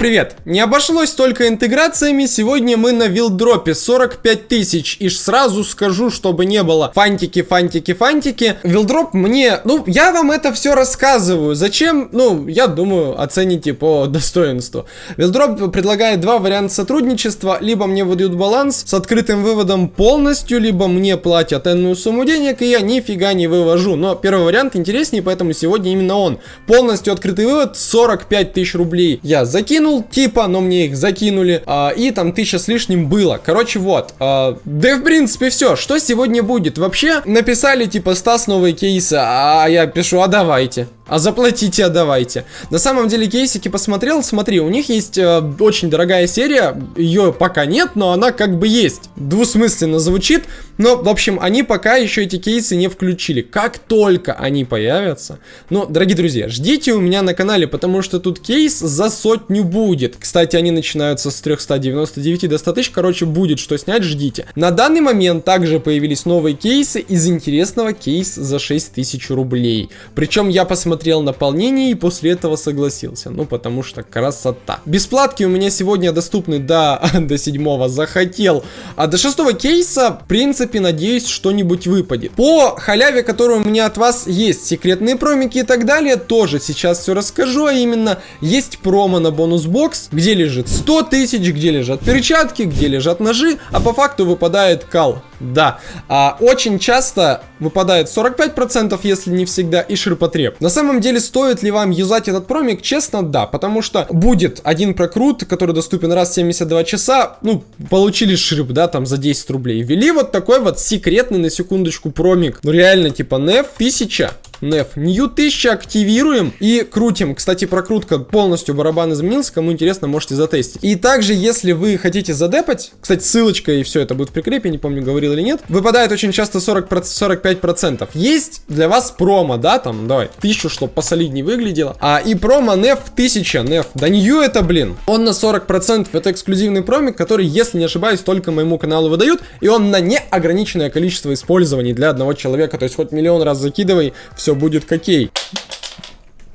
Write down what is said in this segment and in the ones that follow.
привет! Не обошлось только интеграциями, сегодня мы на вилдропе 45 тысяч. И сразу скажу, чтобы не было фантики, фантики, фантики. Вилдроп мне, ну, я вам это все рассказываю. Зачем? Ну, я думаю, оцените по достоинству. Вилдроп предлагает два варианта сотрудничества. Либо мне выдают баланс с открытым выводом полностью, либо мне платят энную сумму денег, и я нифига не вывожу. Но первый вариант интереснее, поэтому сегодня именно он. Полностью открытый вывод 45 тысяч рублей я закинул, типа, но мне их закинули, а, и там тысяча с лишним было. Короче, вот. А, да в принципе все. Что сегодня будет? Вообще, написали типа Стас новые кейсы, а я пишу, а давайте. А заплатите, отдавайте. На самом деле кейсики посмотрел, смотри, у них есть э, очень дорогая серия, ее пока нет, но она как бы есть. Двусмысленно звучит, но, в общем, они пока еще эти кейсы не включили. Как только они появятся, ну, дорогие друзья, ждите у меня на канале, потому что тут кейс за сотню будет. Кстати, они начинаются с 399 до 100 тысяч, короче, будет что снять, ждите. На данный момент также появились новые кейсы, из интересного кейс за 6000 рублей. Причем я посмотрел посмотрел наполнение и после этого согласился. Ну, потому что красота. Бесплатки у меня сегодня доступны до, до 7 захотел. А до 6 кейса, в принципе, надеюсь, что-нибудь выпадет. По халяве, которая у меня от вас есть, секретные промики и так далее, тоже сейчас все расскажу. А именно, есть промо на бонус-бокс, где лежит 100 тысяч, где лежат перчатки, где лежат ножи, а по факту выпадает кал. Да, а, очень часто выпадает 45%, если не всегда, и ширпотреб. На самом деле, стоит ли вам юзать этот промик? Честно, да, потому что будет один прокрут, который доступен раз в 72 часа, ну, получили шип, да, там за 10 рублей. Ввели вот такой вот секретный, на секундочку, промик. Ну, реально, типа, NEF 1000 Неф. Нью 1000 активируем и крутим. Кстати, прокрутка полностью барабан изменился. Кому интересно, можете затестить. И также, если вы хотите задепать, кстати, ссылочка и все это будет в прикрепе, не помню, говорил или нет, выпадает очень часто 40, 45%. Есть для вас промо, да, там, давай, 1000, чтобы посолиднее выглядело. А и промо Неф 1000, Неф. Да Нью это, блин. Он на 40%. Это эксклюзивный промик, который, если не ошибаюсь, только моему каналу выдают. И он на неограниченное количество использований для одного человека. То есть хоть миллион раз закидывай, все все будет какей.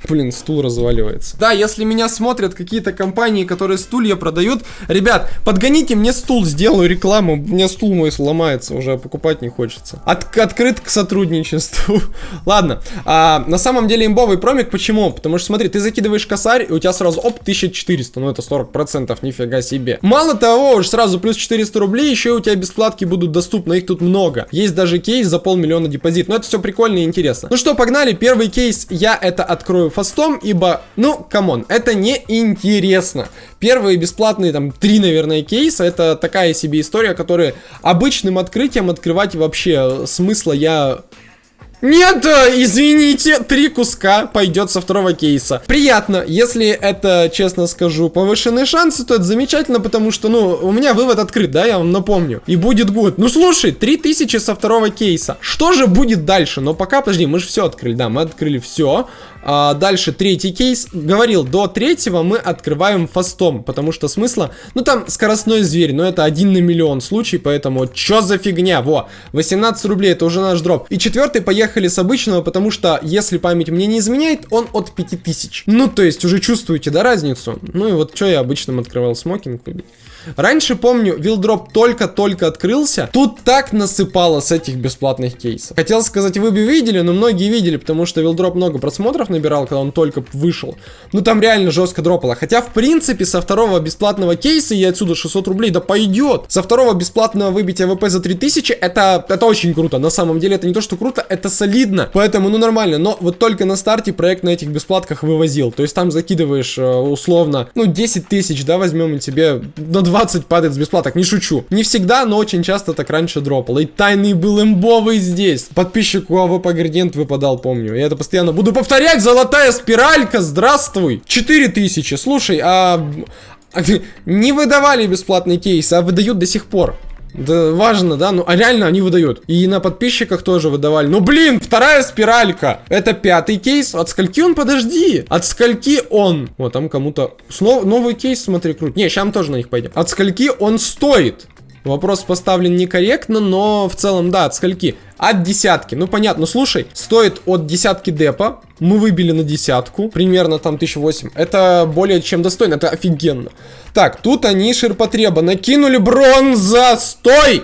Блин, стул разваливается. Да, если меня смотрят какие-то компании, которые стулья продают, ребят, подгоните мне стул, сделаю рекламу. Меня стул мой сломается, уже покупать не хочется. От открыт к сотрудничеству. Ладно, а, на самом деле имбовый промик, почему? Потому что, смотри, ты закидываешь косарь, и у тебя сразу, оп, 1400, ну это 40%, нифига себе. Мало того, уж сразу плюс 400 рублей, еще у тебя бесплатки будут доступны, их тут много. Есть даже кейс за полмиллиона депозит, но это все прикольно и интересно. Ну что, погнали, первый кейс я это открою фастом, ибо, ну, come on, это не интересно. Первые бесплатные, там, три, наверное, кейса, это такая себе история, которая обычным открытием открывать вообще смысла нет, извините, три куска пойдет со второго кейса. Приятно, если это, честно скажу, повышенные шансы, то это замечательно, потому что, ну, у меня вывод открыт, да, я вам напомню. И будет год. Ну, слушай, 3000 со второго кейса. Что же будет дальше? Но пока, подожди, мы же все открыли, да, мы открыли все. А, дальше третий кейс. Говорил, до третьего мы открываем фастом, потому что смысла... Ну, там скоростной зверь, но это один на миллион случай, поэтому чё за фигня? Во, 18 рублей, это уже наш дроп. И четвертый поехали с обычного, потому что, если память мне не изменяет, он от 5000. Ну, то есть, уже чувствуете, да, разницу? Ну и вот что я обычным открывал смокинг. Раньше, помню, вилдроп только-только открылся. Тут так насыпало с этих бесплатных кейсов. Хотел сказать, вы бы видели, но многие видели, потому что вилдроп много просмотров набирал, когда он только вышел. Ну там реально жестко дропало. Хотя, в принципе, со второго бесплатного кейса и отсюда 600 рублей, да пойдет. Со второго бесплатного выбить AWP за 3000, это, это очень круто. На самом деле, это не то, что круто, это солидно. Поэтому, ну нормально. Но вот только на старте проект на этих бесплатках вывозил. То есть там закидываешь э, условно, ну 10 тысяч, да, возьмем и тебе на 2 20 падает с бесплаток, не шучу. Не всегда, но очень часто так раньше дропало. И тайный был имбовый здесь. Подписчику AWP Градиент выпадал, помню. Я это постоянно буду повторять. Золотая спиралька, здравствуй. 4000. Слушай, а... Не выдавали бесплатный кейс, а выдают до сих пор. Да важно, да? Ну, а реально они выдают. И на подписчиках тоже выдавали. Ну, блин, вторая спиралька. Это пятый кейс. От скольки он? Подожди. От скольки он? Вот, там кому-то... Снова новый кейс, смотри, крут. Не, сейчас тоже на них пойдем. От скольки он стоит? Вопрос поставлен некорректно, но в целом, да, от скольки? От десятки. Ну, понятно. Слушай, стоит от десятки депа. Мы выбили на десятку. Примерно там 1008. Это более чем достойно. Это офигенно. Так, тут они ширпотреба. Накинули бронза. Стой!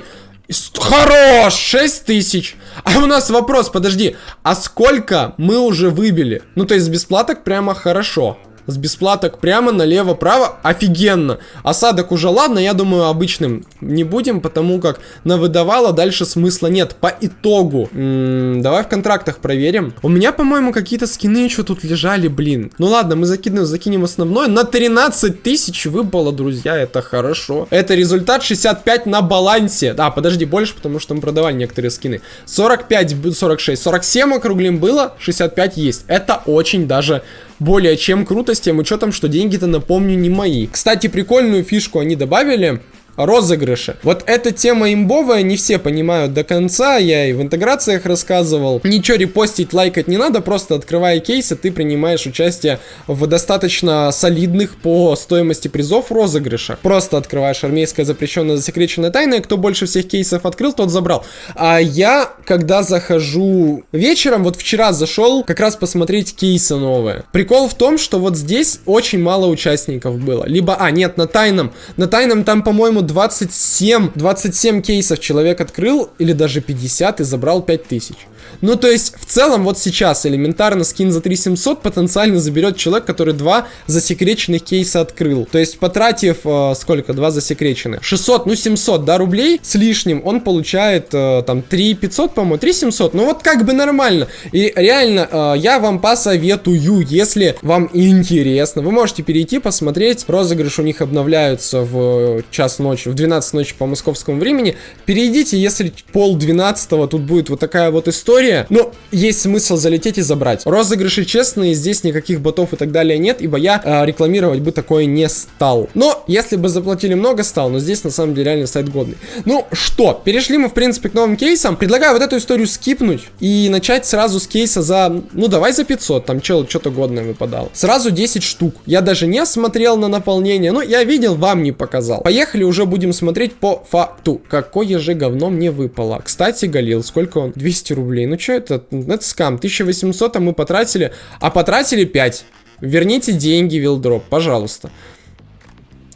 Хорош! 6 тысяч. А у нас вопрос, подожди. А сколько мы уже выбили? Ну, то есть бесплаток прямо хорошо с бесплаток прямо налево-право. Офигенно. Осадок уже ладно, я думаю, обычным не будем, потому как на выдавало дальше смысла нет. По итогу. Давай в контрактах проверим. У меня, по-моему, какие-то скины еще тут лежали, блин. Ну ладно, мы закинем, закинем основной. На 13 тысяч выпало, друзья, это хорошо. Это результат 65 на балансе. А, подожди, больше, потому что мы продавали некоторые скины. 45, 46, 47 округлим было, 65 есть. Это очень даже более чем круто с тем учетом, что деньги-то, напомню, не мои. Кстати, прикольную фишку они добавили розыгрыши. Вот эта тема имбовая, не все понимают до конца, я и в интеграциях рассказывал. Ничего репостить, лайкать не надо, просто открывая кейсы, ты принимаешь участие в достаточно солидных по стоимости призов розыгрышах. Просто открываешь армейская запрещенная засекреченная тайна, и кто больше всех кейсов открыл, тот забрал. А я, когда захожу вечером, вот вчера зашел как раз посмотреть кейсы новые. Прикол в том, что вот здесь очень мало участников было. Либо, а, нет, на тайном. На тайном там, по-моему, 27, 27 кейсов человек открыл, или даже 50 и забрал 5000. Ну, то есть, в целом, вот сейчас элементарно скин за 3700 потенциально заберет человек, который два засекреченных кейса открыл. То есть, потратив, э, сколько, два засекреченных? 600, ну, 700, да, рублей с лишним, он получает, э, там, 3500, по-моему, 3700. Ну, вот как бы нормально. И реально, э, я вам посоветую, если вам интересно, вы можете перейти, посмотреть. Розыгрыш у них обновляются в час ночи, в 12 ночи по московскому времени. Перейдите, если пол 12 тут будет вот такая вот история история. Но есть смысл залететь и забрать. Розыгрыши честные, здесь никаких ботов и так далее нет, ибо я э, рекламировать бы такое не стал. Но, если бы заплатили много, стал. Но здесь, на самом деле, реально сайт годный. Ну, что, перешли мы, в принципе, к новым кейсам. Предлагаю вот эту историю скипнуть и начать сразу с кейса за, ну, давай за 500. Там чел что-то годное выпадал. Сразу 10 штук. Я даже не смотрел на наполнение. Ну, я видел, вам не показал. Поехали, уже будем смотреть по факту. Какое же говно мне выпало. Кстати, Галил, сколько он? 200 рублей рублей. Ну что это? Это скам. 1800 а мы потратили, а потратили 5. Верните деньги, Вилдроп, пожалуйста.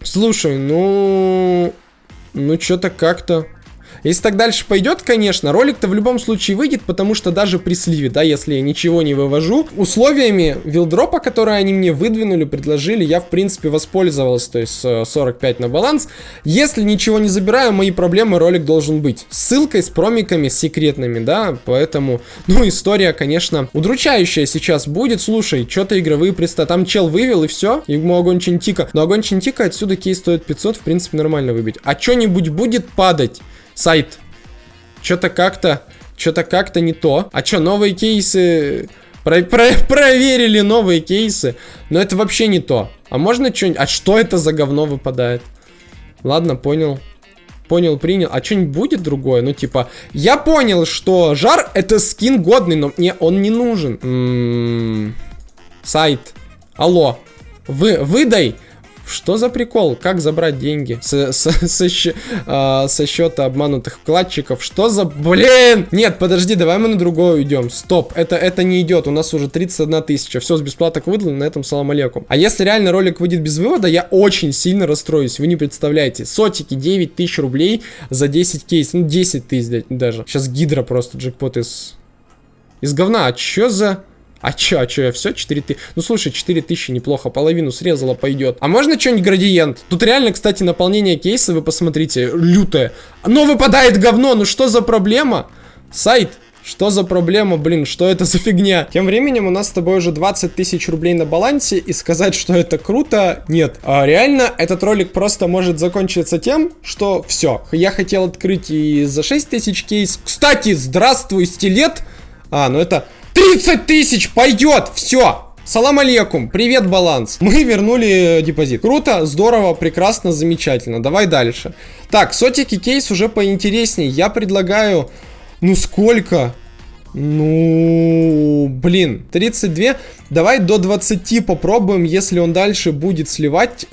Слушай, ну... Ну, что-то как-то... Если так дальше пойдет, конечно, ролик-то в любом случае выйдет, потому что даже при сливе, да, если я ничего не вывожу, условиями вилдропа, которые они мне выдвинули, предложили, я, в принципе, воспользовался, то есть 45 на баланс. Если ничего не забираю, мои проблемы ролик должен быть. Ссылкой с промиками секретными, да, поэтому, ну, история, конечно, удручающая сейчас будет. Слушай, что-то игровые приста, там чел вывел и все, ему огонь Чинтика. Но огонь Чинтика отсюда кейс стоит 500, в принципе, нормально выбить. А что-нибудь будет падать? Сайт. Что-то как-то, что-то как-то не то. А что, новые кейсы... Про про проверили новые кейсы, но это вообще не то. А можно что-нибудь... А что это за говно выпадает? Ладно, понял. Понял, принял. А что-нибудь будет другое? Ну, типа, я понял, что жар это скин годный, но мне он не нужен. М. -м -м. Сайт. Алло. Вы, выдай что за прикол? Как забрать деньги с, с, со, счет, а, со счета обманутых вкладчиков? Что за... Блин! Нет, подожди, давай мы на другое уйдем. Стоп, это, это не идет. У нас уже 31 тысяча. Все, с бесплаток выдали, на этом салам алейкум. А если реально ролик выйдет без вывода, я очень сильно расстроюсь. Вы не представляете. Сотики 9 тысяч рублей за 10 кейс. Ну, 10 тысяч даже. Сейчас гидра просто джекпот из... Из говна. А чё за... А чё, а чё, я все 4 тысячи? Ну слушай, 4 тысячи неплохо, половину срезала, пойдет. А можно что-нибудь градиент? Тут реально, кстати, наполнение кейса, вы посмотрите, лютое. Но выпадает говно, ну что за проблема? Сайт, что за проблема, блин, что это за фигня? Тем временем у нас с тобой уже 20 тысяч рублей на балансе, и сказать, что это круто, нет. А реально, этот ролик просто может закончиться тем, что все. Я хотел открыть и за 6 тысяч кейс. Кстати, здравствуй, стилет. А, ну это 30 тысяч пойдет, все. Салам алейкум, привет, баланс. Мы вернули депозит. Круто, здорово, прекрасно, замечательно. Давай дальше. Так, сотики кейс уже поинтереснее. Я предлагаю... Ну, сколько? Ну, блин, 32. Давай до 20 попробуем, если он дальше будет сливать.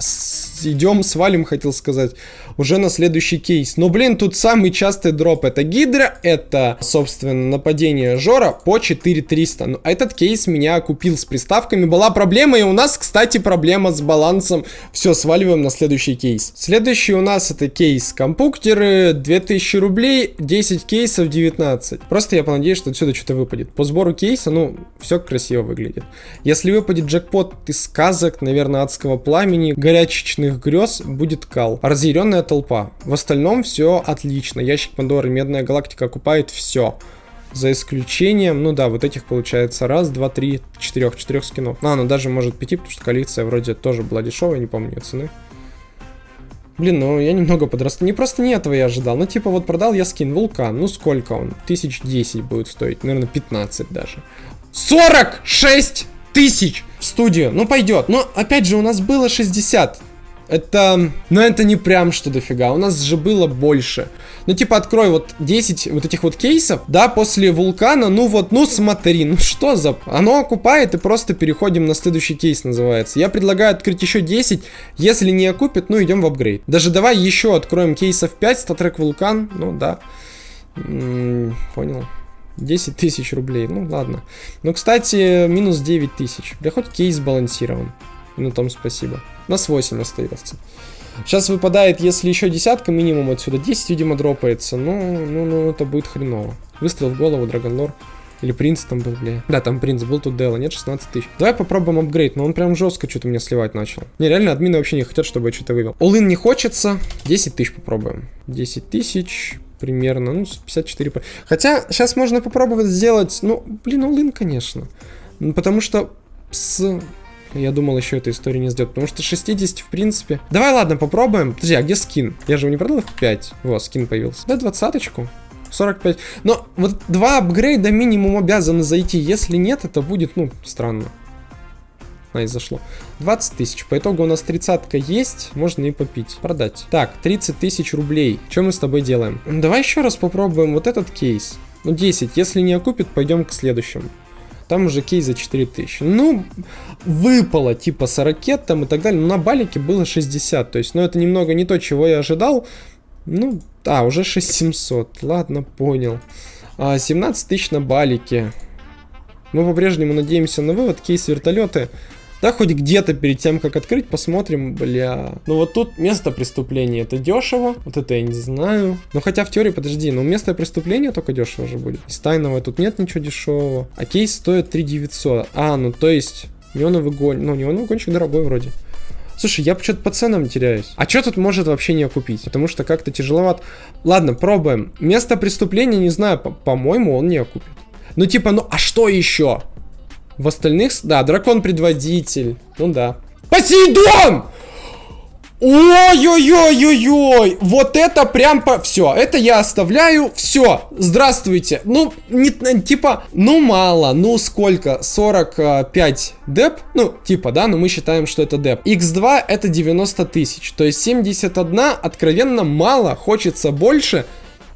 идем, свалим, хотел сказать, уже на следующий кейс. Но, блин, тут самый частый дроп это Гидра, это, собственно, нападение Жора по 4300. Ну, этот кейс меня купил с приставками. Была проблема, и у нас, кстати, проблема с балансом. Все, сваливаем на следующий кейс. Следующий у нас это кейс компьютеры, 2000 рублей, 10 кейсов, 19. Просто я понадеюсь, что отсюда что-то выпадет. По сбору кейса, ну, все красиво выглядит. Если выпадет джекпот из сказок, наверное, адского пламени, горячечных грез, будет кал. Разъяренная толпа. В остальном все отлично. Ящик Пандоры, Медная Галактика окупает все. За исключением, ну да, вот этих получается раз, два, три, четырех, четырех скинов. А, ну даже может пяти, потому что коллекция вроде тоже была дешевая, не помню цены. Блин, ну я немного подрасту. Не просто не этого я ожидал. Ну типа вот продал я скин Вулкан. Ну сколько он? Тысяч десять будет стоить. Наверное, 15 даже. 46 тысяч в студию. Ну пойдет. Но опять же у нас было 60. Это... Ну, это не прям что дофига. У нас же было больше. Ну, типа, открой вот 10 вот этих вот кейсов, да, после вулкана, ну вот, ну смотри, ну что за... Оно окупает и просто переходим на следующий кейс, называется. Я предлагаю открыть еще 10, если не окупит, ну идем в апгрейд. Даже давай еще откроем кейсов 5, статрек вулкан, ну да. М -м, понял. 10 тысяч рублей, ну ладно. Ну, кстати, минус 9 тысяч. Да хоть кейс балансирован. Ну, там спасибо. У нас 8 остается. Сейчас выпадает, если еще десятка минимум отсюда. 10, видимо, дропается. Ну, ну, ну, это будет хреново. Выстрел в голову, Драгонлор. Или принц там был, бля. Да, там принц был, тут Дела. Нет, 16 тысяч. Давай попробуем апгрейд, но он прям жестко что-то меня сливать начал. Не, реально, админы вообще не хотят, чтобы я что-то вывел. Олын не хочется. 10 тысяч попробуем. 10 тысяч примерно, ну, 54. Хотя, сейчас можно попробовать сделать, ну, блин, олын, конечно. Потому что с я думал, еще эта история не сделать, потому что 60, в принципе... Давай, ладно, попробуем. Подожди, а где скин? Я же его не продал в 5. Вот, скин появился. Да, двадцаточку. 45. Но вот два апгрейда минимум обязаны зайти. Если нет, это будет, ну, странно. И зашло. 20 тысяч. По итогу у нас 30 есть. Можно и попить. Продать. Так, 30 тысяч рублей. Что мы с тобой делаем? Давай еще раз попробуем вот этот кейс. Ну, 10. Если не окупит, пойдем к следующему. Там уже кейс за 4000. Ну, выпало типа 40 там и так далее. Но на балике было 60. То есть, ну, это немного не то, чего я ожидал. Ну, а, уже 6700. Ладно, понял. А, 17 тысяч на балике. Мы по-прежнему надеемся на вывод. Кейс вертолеты. Да, хоть где-то перед тем, как открыть, посмотрим, бля. Ну вот тут место преступления, это дешево, вот это я не знаю. Ну хотя в теории, подожди, ну место преступления только дешево же будет. Из тайного тут нет ничего дешевого. А кейс стоит 3900. А, ну то есть, неоновый гонщик, ну неоновый гонщик дорогой вроде. Слушай, я что-то по ценам теряюсь. А что тут может вообще не окупить? Потому что как-то тяжеловато. Ладно, пробуем. Место преступления, не знаю, по-моему, он не окупит. Ну типа, ну а что еще? В остальных... Да, дракон-предводитель. Ну да. Посейдон! Ой-ой-ой-ой-ой! Вот это прям по... Все, это я оставляю. Все, здравствуйте. Ну, не, типа, ну мало, ну сколько? 45 деп? Ну, типа, да, но мы считаем, что это деп. X2 это 90 тысяч. То есть 71 откровенно мало, хочется больше.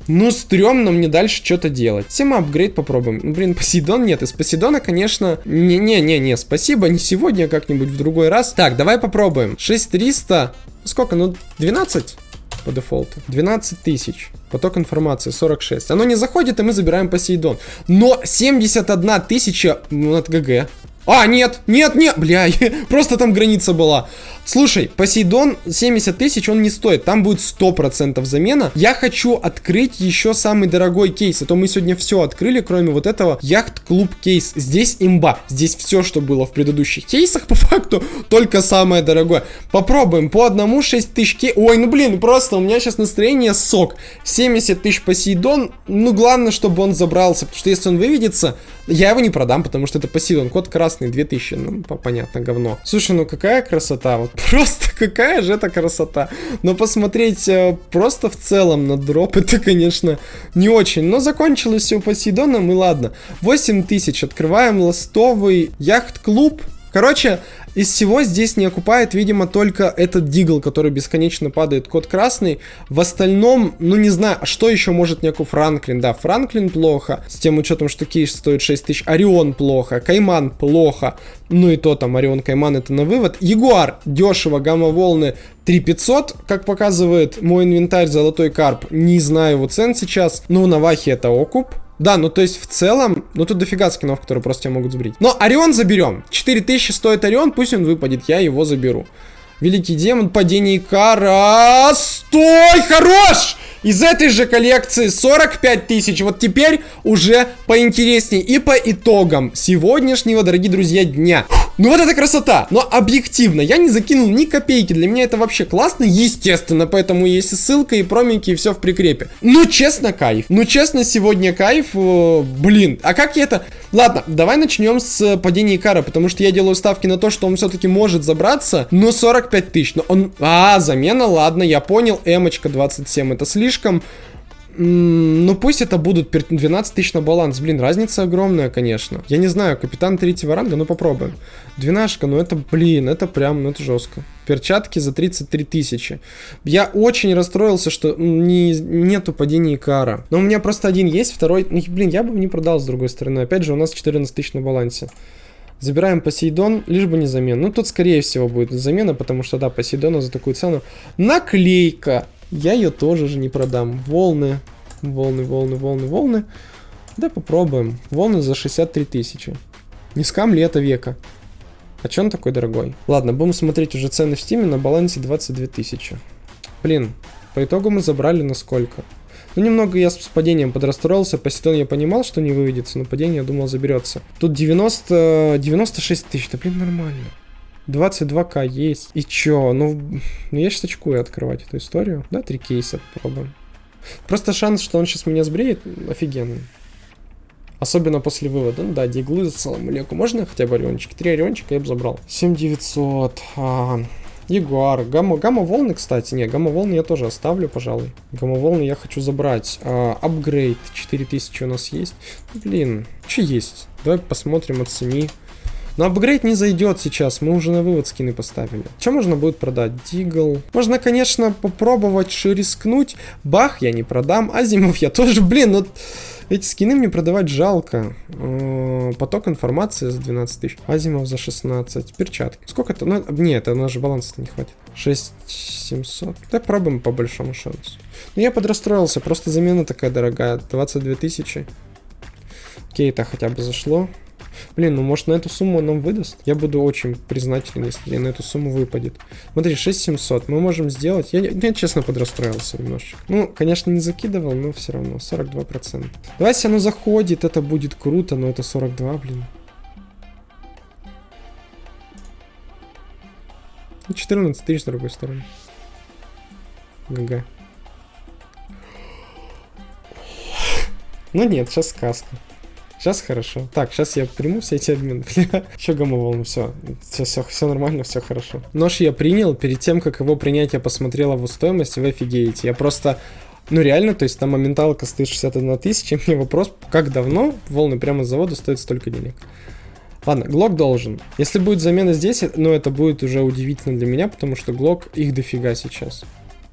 Ну, стрёмно мне дальше что-то делать. Тема апгрейд попробуем. Ну, блин, Посейдон нет. Из Посейдона, конечно... Не-не-не-не, спасибо, не сегодня, а как-нибудь в другой раз. Так, давай попробуем. 6300... Сколько? Ну, 12 по дефолту. 12 тысяч. Поток информации 46. Оно не заходит, и мы забираем Посейдон. Но 71 тысяча ну, от ГГ. А, нет, нет, нет, бля, просто там граница была. Слушай, Посейдон 70 тысяч он не стоит, там будет 100% замена. Я хочу открыть еще самый дорогой кейс, а то мы сегодня все открыли, кроме вот этого яхт-клуб кейс. Здесь имба, здесь все, что было в предыдущих кейсах, по факту, только самое дорогое. Попробуем, по одному 6 тысяч кей... Ой, ну блин, просто у меня сейчас настроение сок. 70 тысяч Посейдон, ну главное, чтобы он забрался, потому что если он выведется, я его не продам, потому что это Посейдон, код красный, 2000, ну понятно, говно. Слушай, ну какая красота, вот Просто какая же это красота. Но посмотреть э, просто в целом на дроп, это, конечно, не очень. Но закончилось все у Посейдона, мы ладно. 8 тысяч, открываем ластовый яхт-клуб. Короче, из всего здесь не окупает, видимо, только этот дигл, который бесконечно падает, код красный. В остальном, ну не знаю, а что еще может не окуп Франклин? Да, Франклин плохо, с тем учетом, что кейс стоит 6 тысяч. Орион плохо, Кайман плохо, ну и то там Орион Кайман это на вывод. Ягуар дешево, гамма-волны 3500, как показывает мой инвентарь, золотой карп, не знаю его цен сейчас. Ну, на Вахе это окуп. Да, ну то есть в целом, ну тут дофига скинов, которые просто тебя могут сбрить. Но Орион заберем. 4000 стоит Орион, пусть он выпадет, я его заберу. Великий демон, падение Икара. Стой, хорош! Из этой же коллекции 45 тысяч. Вот теперь уже поинтереснее. И по итогам сегодняшнего, дорогие друзья, дня. Ну вот это красота. Но объективно, я не закинул ни копейки. Для меня это вообще классно, естественно. Поэтому есть и ссылка, и проминки, и все в прикрепе. Ну честно, кайф. Ну честно, сегодня кайф. Э, блин, а как я это... Ладно, давай начнем с падения Икара. Потому что я делаю ставки на то, что он все-таки может забраться. Но 45 тысяч. Но он... А, замена, ладно, я понял. Эмочка 27, это слишком. Ну пусть это будут 12 тысяч на баланс. Блин, разница огромная, конечно. Я не знаю, капитан третьего ранга, ну попробуем. Двенашка, ну это, блин, это прям, ну это жестко. Перчатки за 33 тысячи. Я очень расстроился, что не, нету падения кара. Но у меня просто один есть, второй... Ну, блин, я бы не продал с другой стороны. Опять же, у нас 14 тысяч на балансе. Забираем Посейдон, лишь бы не замена. Ну, тут, скорее всего, будет замена, потому что, да, Посейдона за такую цену. Наклейка. Я ее тоже же не продам. Волны, волны, волны, волны, волны. Да попробуем. Волны за 63 тысячи. Не скам ли это века? А че он такой дорогой? Ладно, будем смотреть уже цены в стиме на балансе 22 тысячи. Блин, по итогу мы забрали на сколько? Ну, немного я с падением подрастроился. По сетон я понимал, что не выведется, но падение, я думал, заберется. Тут 90... 96 тысяч. Да, блин, нормально. 22к есть. И чё? Ну, ну я сейчас очкую открывать эту историю. Да, три кейса попробуем. Просто шанс, что он сейчас меня сбреет, офигенный. Особенно после вывода. Ну да, диглы за целым леку. Можно хотя бы ориончики? Три ориончика я бы забрал. 7900. А, Ягуар. Гамма, гамма волны, кстати. Не, гамма волны я тоже оставлю, пожалуй. Гамма волны я хочу забрать. А, апгрейд. 4000 у нас есть. Блин, что есть? Давай посмотрим, оцени. Но апгрейд не зайдет сейчас, мы уже на вывод скины поставили. Что можно будет продать? Дигл. Можно, конечно, попробовать рискнуть. Бах я не продам, Азимов я тоже, блин, ну... Эти скины мне продавать жалко. Э, поток информации за 12 тысяч. Азимов за 16. Перчатки. Сколько это? Ну, нет, у нас же баланса не хватит. 6700. Да пробуем по большому шансу. Ну, я подрастроился. Просто замена такая дорогая. 22 тысячи. Окей, это хотя бы зашло. Блин, ну может на эту сумму нам выдаст? Я буду очень признателен, если на эту сумму выпадет. Смотри, 6700 мы можем сделать. Я, я честно подрастроился немножечко. Ну, конечно, не закидывал, но все равно 42%. Давайте оно заходит, это будет круто, но это 42, блин. 14 тысяч с другой стороны. ГГ. Ну нет, сейчас сказка. Сейчас хорошо. Так, сейчас я приму все эти обмены. Че гамма все. Все, все, все нормально, все хорошо. Нож я принял. Перед тем, как его принять, я посмотрел его стоимость, вы офигеете. Я просто... Ну реально, то есть там моменталка стоит 61 тысяча. Мне вопрос, как давно волны прямо с завода стоят столько денег? Ладно, Глок должен. Если будет замена здесь, ну это будет уже удивительно для меня, потому что Глок их дофига сейчас.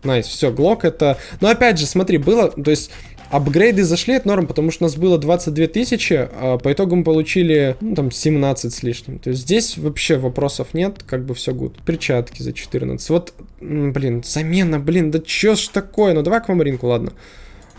Nice, все, Глок это... Но опять же, смотри, было... То есть Апгрейды зашли, от норм, потому что у нас было 22 тысячи, а по итогу мы получили, ну, там, 17 с лишним. То есть здесь вообще вопросов нет, как бы все good. Перчатки за 14. Вот, блин, замена, блин, да чё ж такое? Ну, давай аквамаринку, ладно.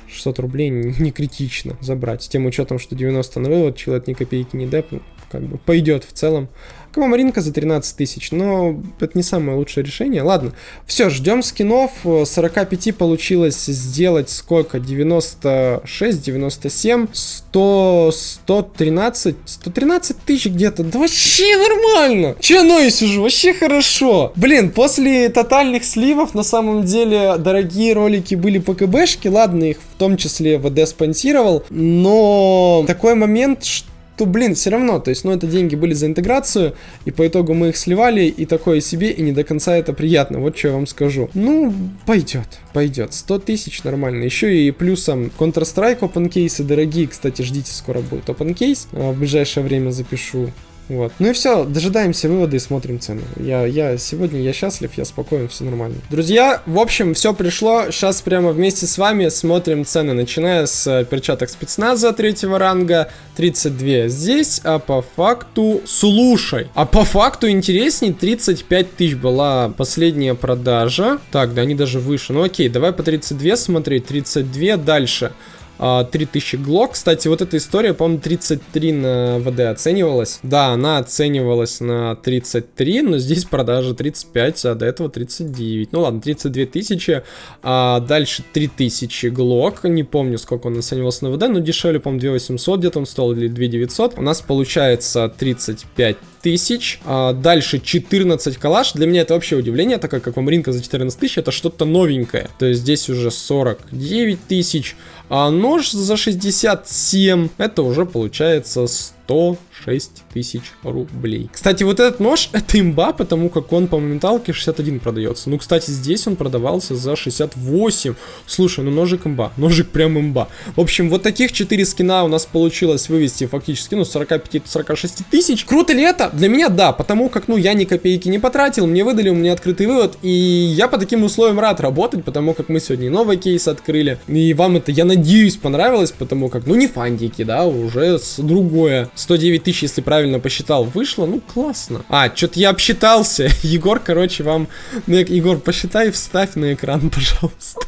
600 рублей не критично забрать. С тем учетом, что 90 на вывод, человек ни копейки не депнул, как бы пойдет в целом. Аквамаринка за 13 тысяч, но это не самое лучшее решение. Ладно, все, ждем скинов. 45 получилось сделать сколько? 96, 97, 100, 113, 113 тысяч где-то. Да вообще нормально. Че ну и сижу, вообще хорошо. Блин, после тотальных сливов на самом деле дорогие ролики были по КБшке. Ладно, их в том числе ВД спонсировал. Но такой момент, что то, блин, все равно, то есть, ну, это деньги были за интеграцию, и по итогу мы их сливали, и такое себе, и не до конца это приятно, вот что я вам скажу. Ну, пойдет, пойдет, 100 тысяч нормально, еще и плюсом Counter-Strike open кейсы дорогие, кстати, ждите, скоро будет open кейс, а, в ближайшее время запишу. Вот. Ну и все, дожидаемся вывода и смотрим цены. Я, я сегодня я счастлив, я спокоен, все нормально. Друзья, в общем, все пришло. Сейчас прямо вместе с вами смотрим цены, начиная с э, перчаток спецназа третьего ранга, 32 здесь, а по факту, слушай, а по факту интересней 35 тысяч была последняя продажа. Так, да, они даже выше. Ну окей, давай по 32 смотреть, 32 дальше. 3000 а, глок. Кстати, вот эта история, по-моему, 33 на ВД оценивалась. Да, она оценивалась на 33, но здесь продажа 35, а до этого 39. Ну ладно, 32 тысячи. А дальше 3000 глок. Не помню, сколько он оценивался на ВД, но дешевле, по-моему, 2800 где-то он стоил, или 2900. У нас получается 35 тысяч. А дальше 14 калаш. Для меня это вообще удивление, так как аквамаринка за 14 тысяч это что-то новенькое. То есть здесь уже 49 тысяч. А нож за 67, это уже получается 106 тысяч рублей. Кстати, вот этот нож, это имба, потому как он по моменталке 61 продается. Ну, кстати, здесь он продавался за 68. Слушай, ну ножик имба, ножик прям имба. В общем, вот таких 4 скина у нас получилось вывести фактически, ну, 45-46 тысяч. Круто ли это? Для меня да, потому как, ну, я ни копейки не потратил, мне выдали, у меня открытый вывод, и я по таким условиям рад работать, потому как мы сегодня новый кейс открыли, и вам это, я надеюсь, понравилось, потому как, ну, не фантики, да, уже с другое. 109 тысяч, если правильно посчитал, вышло. Ну, классно. А, что-то я обсчитался. Егор, короче, вам... Ну, Егор, посчитай, вставь на экран, пожалуйста.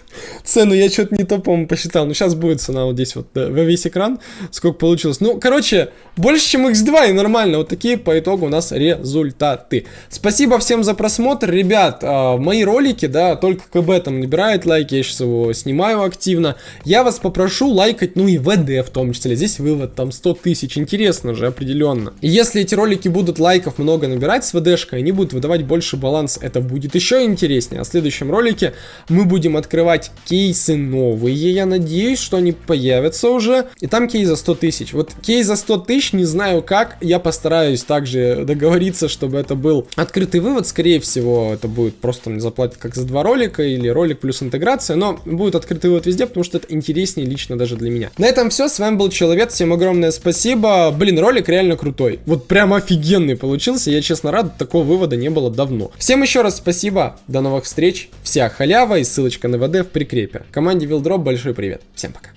Цену я что-то не то, по-моему, посчитал. Ну, сейчас будет цена вот здесь вот да, во весь экран. Сколько получилось. Ну, короче, больше, чем x2 и нормально. Вот такие по итогу у нас результаты. Спасибо всем за просмотр. Ребят, э, мои ролики, да, только КБ там набирает лайки. Я сейчас его снимаю активно. Я вас попрошу лайкать, ну и ВД в том числе. Здесь вывод там 100 тысяч. Интересно же, определенно. И если эти ролики будут лайков много набирать с ВДшкой, они будут выдавать больше баланс. Это будет еще интереснее. А в следующем ролике мы будем открывать кейсы новые, я надеюсь, что они появятся уже. И там кейс за 100 тысяч. Вот кейс за 100 тысяч, не знаю как, я постараюсь также договориться, чтобы это был открытый вывод. Скорее всего, это будет просто мне заплатят как за два ролика или ролик плюс интеграция, но будет открытый вывод везде, потому что это интереснее лично даже для меня. На этом все, с вами был Человек, всем огромное спасибо. Блин, ролик реально крутой. Вот прям офигенный получился, я честно рад, такого вывода не было давно. Всем еще раз спасибо, до новых встреч, вся халява и ссылочка на ВД в прикрепе. Команде Вилдроп большой привет. Всем пока.